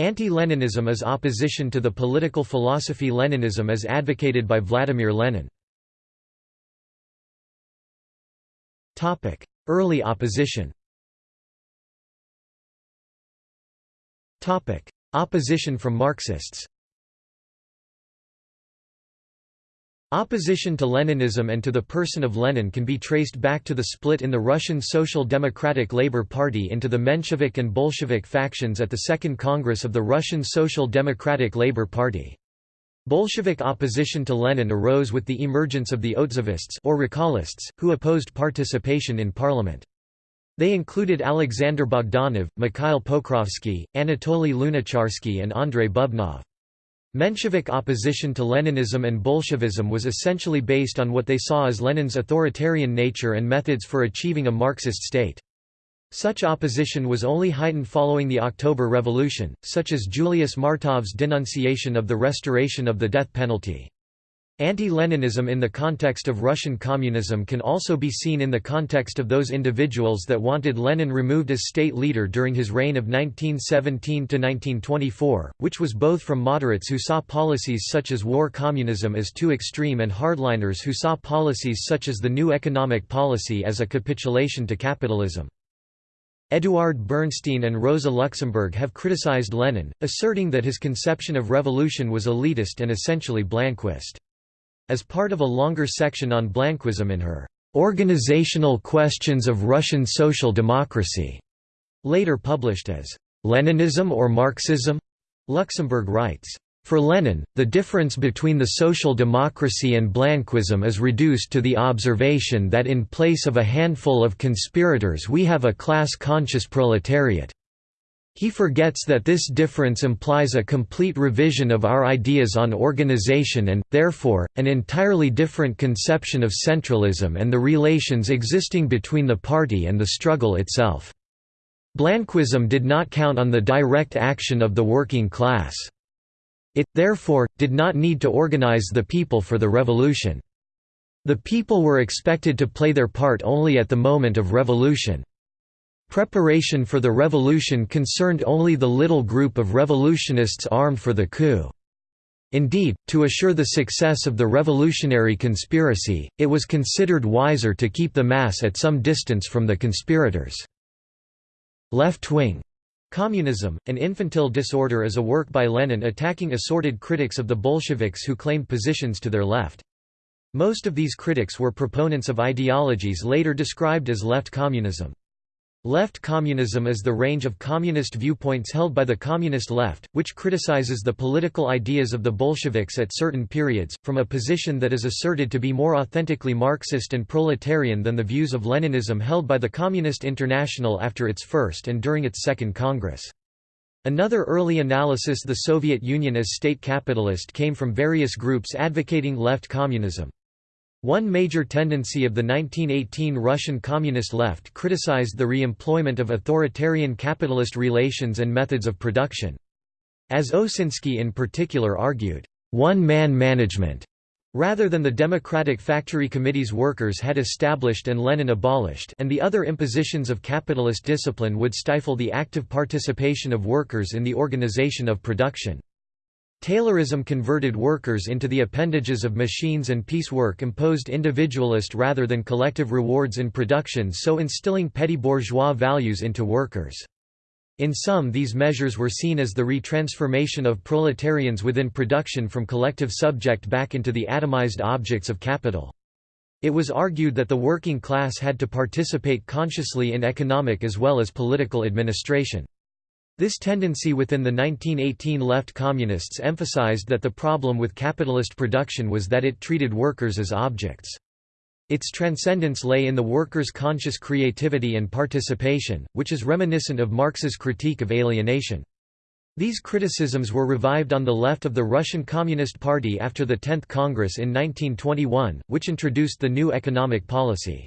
Anti-Leninism is opposition to the political philosophy Leninism as advocated by Vladimir Lenin. Early opposition. Opposition from Marxists Opposition to Leninism and to the person of Lenin can be traced back to the split in the Russian Social Democratic Labour Party into the Menshevik and Bolshevik factions at the Second Congress of the Russian Social Democratic Labour Party. Bolshevik opposition to Lenin arose with the emergence of the Otzovists or Recallists, who opposed participation in parliament. They included Alexander Bogdanov, Mikhail Pokrovsky, Anatoly Lunacharsky and Andrei Bubnov. Menshevik opposition to Leninism and Bolshevism was essentially based on what they saw as Lenin's authoritarian nature and methods for achieving a Marxist state. Such opposition was only heightened following the October Revolution, such as Julius Martov's denunciation of the restoration of the death penalty. Anti-Leninism in the context of Russian communism can also be seen in the context of those individuals that wanted Lenin removed as state leader during his reign of 1917–1924, which was both from moderates who saw policies such as war communism as too extreme and hardliners who saw policies such as the new economic policy as a capitulation to capitalism. Eduard Bernstein and Rosa Luxemburg have criticized Lenin, asserting that his conception of revolution was elitist and essentially Blanquist. As part of a longer section on Blanquism in her Organizational Questions of Russian Social Democracy, later published as Leninism or Marxism, Luxemburg writes, for Lenin, the difference between the social democracy and Blanquism is reduced to the observation that in place of a handful of conspirators we have a class-conscious proletariat. He forgets that this difference implies a complete revision of our ideas on organization and, therefore, an entirely different conception of centralism and the relations existing between the party and the struggle itself. Blanquism did not count on the direct action of the working class. It, therefore, did not need to organize the people for the revolution. The people were expected to play their part only at the moment of revolution. Preparation for the revolution concerned only the little group of revolutionists armed for the coup. Indeed, to assure the success of the revolutionary conspiracy, it was considered wiser to keep the mass at some distance from the conspirators. Left-wing Communism, an infantile disorder is a work by Lenin attacking assorted critics of the Bolsheviks who claimed positions to their left. Most of these critics were proponents of ideologies later described as left communism. Left communism is the range of communist viewpoints held by the communist left, which criticizes the political ideas of the Bolsheviks at certain periods, from a position that is asserted to be more authentically Marxist and proletarian than the views of Leninism held by the Communist International after its first and during its second Congress. Another early analysis the Soviet Union as state capitalist came from various groups advocating left communism. One major tendency of the 1918 Russian Communist left criticized the re-employment of authoritarian capitalist relations and methods of production. As Osinski in particular argued, one-man management, rather than the democratic factory committees workers had established and Lenin abolished and the other impositions of capitalist discipline would stifle the active participation of workers in the organization of production. Taylorism converted workers into the appendages of machines and piecework imposed individualist rather than collective rewards in production so instilling petty bourgeois values into workers. In some these measures were seen as the retransformation of proletarians within production from collective subject back into the atomized objects of capital. It was argued that the working class had to participate consciously in economic as well as political administration. This tendency within the 1918 left communists emphasized that the problem with capitalist production was that it treated workers as objects. Its transcendence lay in the workers' conscious creativity and participation, which is reminiscent of Marx's critique of alienation. These criticisms were revived on the left of the Russian Communist Party after the 10th Congress in 1921, which introduced the new economic policy.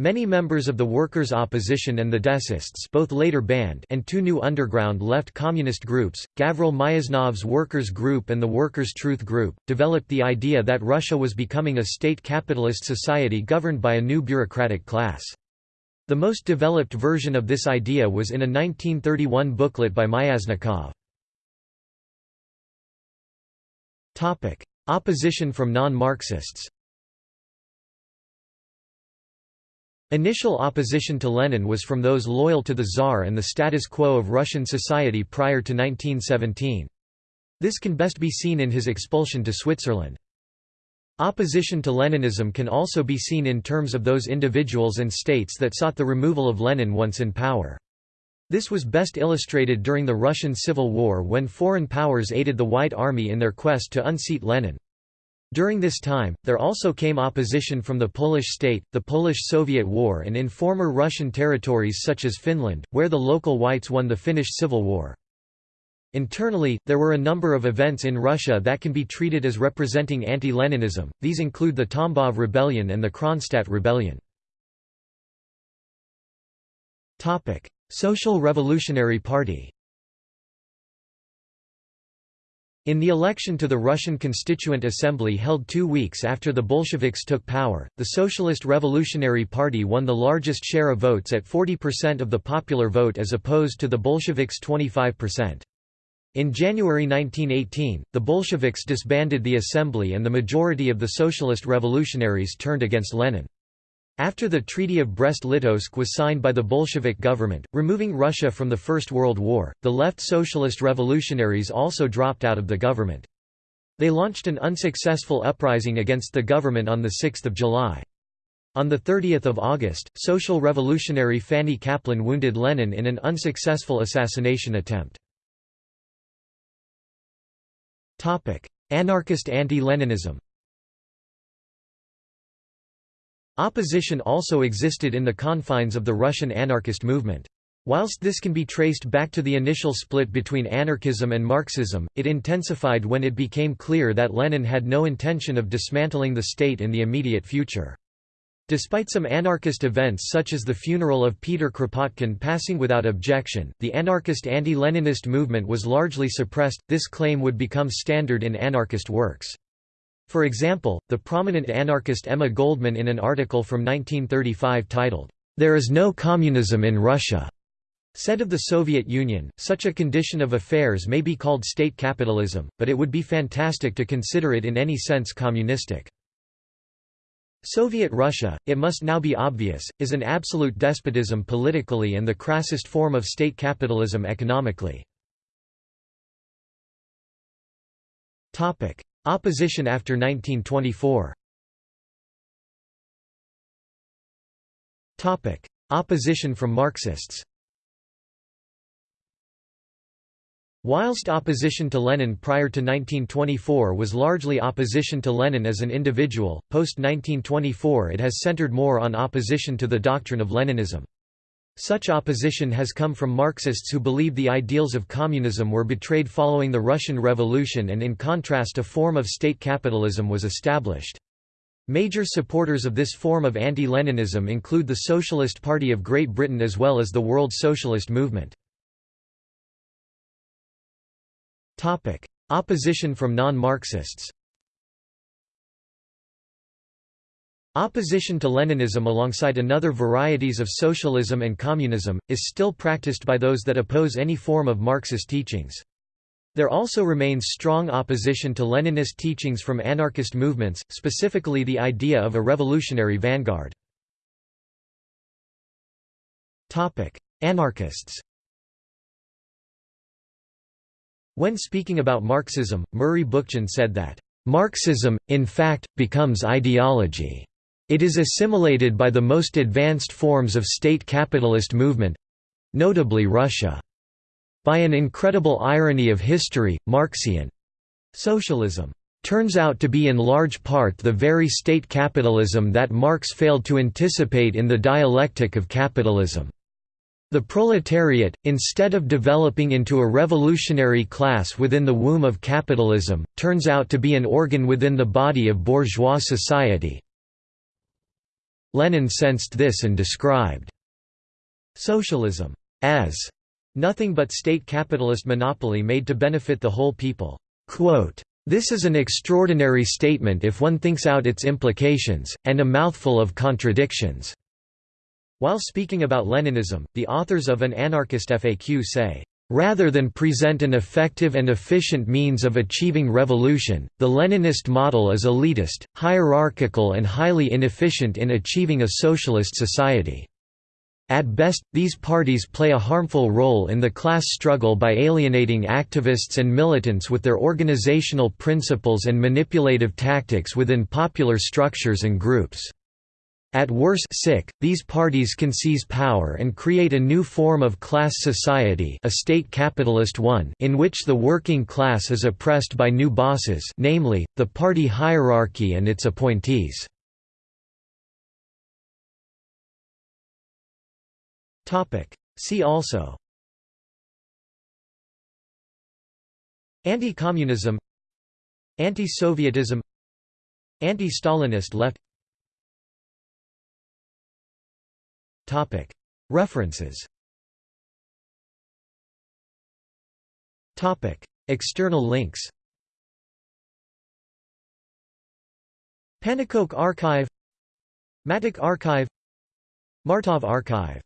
Many members of the workers' opposition and the Decists both later banned and two new underground left communist groups, Gavril Myasnikov's Workers' Group and the Workers' Truth Group, developed the idea that Russia was becoming a state capitalist society governed by a new bureaucratic class. The most developed version of this idea was in a 1931 booklet by Myasnikov. Opposition from non-Marxists Initial opposition to Lenin was from those loyal to the Tsar and the status quo of Russian society prior to 1917. This can best be seen in his expulsion to Switzerland. Opposition to Leninism can also be seen in terms of those individuals and states that sought the removal of Lenin once in power. This was best illustrated during the Russian Civil War when foreign powers aided the White Army in their quest to unseat Lenin. During this time, there also came opposition from the Polish state, the Polish-Soviet War and in former Russian territories such as Finland, where the local whites won the Finnish Civil War. Internally, there were a number of events in Russia that can be treated as representing anti-Leninism, these include the Tambov Rebellion and the Kronstadt Rebellion. Social Revolutionary Party In the election to the Russian Constituent Assembly held two weeks after the Bolsheviks took power, the Socialist Revolutionary Party won the largest share of votes at 40% of the popular vote as opposed to the Bolsheviks' 25%. In January 1918, the Bolsheviks disbanded the assembly and the majority of the socialist revolutionaries turned against Lenin. After the Treaty of Brest-Litovsk was signed by the Bolshevik government, removing Russia from the First World War, the left socialist revolutionaries also dropped out of the government. They launched an unsuccessful uprising against the government on 6 July. On 30 August, social revolutionary Fanny Kaplan wounded Lenin in an unsuccessful assassination attempt. Anarchist anti-Leninism Opposition also existed in the confines of the Russian anarchist movement. Whilst this can be traced back to the initial split between anarchism and Marxism, it intensified when it became clear that Lenin had no intention of dismantling the state in the immediate future. Despite some anarchist events such as the funeral of Peter Kropotkin passing without objection, the anarchist anti-Leninist movement was largely suppressed. This claim would become standard in anarchist works. For example, the prominent anarchist Emma Goldman in an article from 1935 titled, There is no communism in Russia, said of the Soviet Union, such a condition of affairs may be called state capitalism, but it would be fantastic to consider it in any sense communistic. Soviet Russia, it must now be obvious, is an absolute despotism politically and the crassest form of state capitalism economically. Opposition after 1924 Opposition from Marxists. Whilst opposition to Lenin prior to 1924 was largely opposition to Lenin as an individual, post-1924 it has centered more on opposition to the doctrine of Leninism. Such opposition has come from Marxists who believe the ideals of communism were betrayed following the Russian Revolution and in contrast a form of state capitalism was established. Major supporters of this form of anti-Leninism include the Socialist Party of Great Britain as well as the World Socialist Movement. Opposition from non-Marxists Opposition to Leninism alongside another varieties of socialism and communism, is still practiced by those that oppose any form of Marxist teachings. There also remains strong opposition to Leninist teachings from anarchist movements, specifically the idea of a revolutionary vanguard. Anarchists When speaking about Marxism, Murray Bookchin said that, "...Marxism, in fact, becomes ideology." It is assimilated by the most advanced forms of state capitalist movement—notably Russia. By an incredible irony of history, Marxian socialism turns out to be in large part the very state capitalism that Marx failed to anticipate in the dialectic of capitalism. The proletariat, instead of developing into a revolutionary class within the womb of capitalism, turns out to be an organ within the body of bourgeois society, Lenin sensed this and described socialism as nothing but state capitalist monopoly made to benefit the whole people. Quote, this is an extraordinary statement if one thinks out its implications, and a mouthful of contradictions." While speaking about Leninism, the authors of an anarchist FAQ say, Rather than present an effective and efficient means of achieving revolution, the Leninist model is elitist, hierarchical and highly inefficient in achieving a socialist society. At best, these parties play a harmful role in the class struggle by alienating activists and militants with their organizational principles and manipulative tactics within popular structures and groups. At worst sick, these parties can seize power and create a new form of class society a state capitalist one in which the working class is oppressed by new bosses namely, the party hierarchy and its appointees. See also Anti-communism Anti-Sovietism Anti-Stalinist left References. External links. Pannekoek Archive. Mattick Archive. Martov Archive